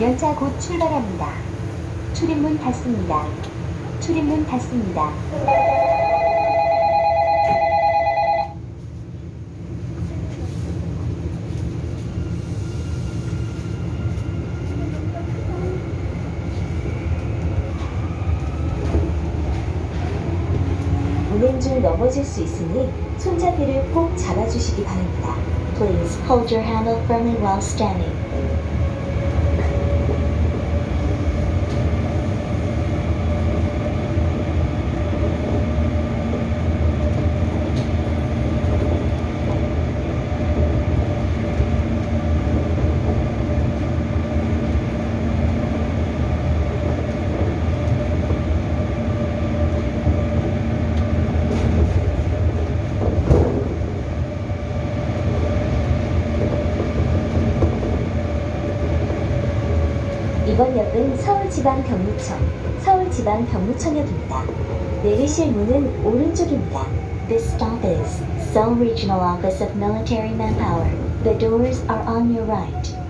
열차 곧 출발합니다. 출입문 닫습니다. 출입문 닫습니다. 운행 중 넘어질 수 있으니 손잡이를 꼭 잡아주시기 바랍니다. Please hold your handle firmly while standing. 이번 역은 서울지방병무청, 서울지방병무청역입니다. 내리실 문은 오른쪽입니다. This stop is Seoul Regional Office of Military Manpower. The doors are on your right.